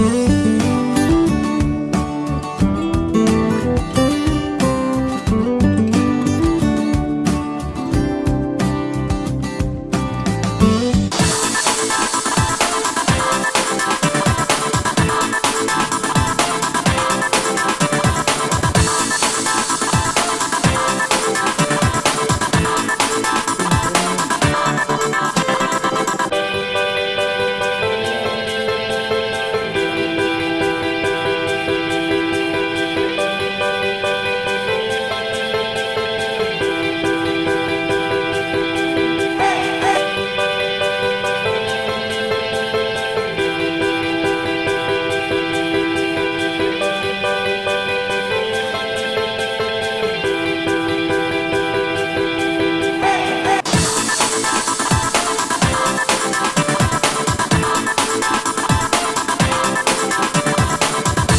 了。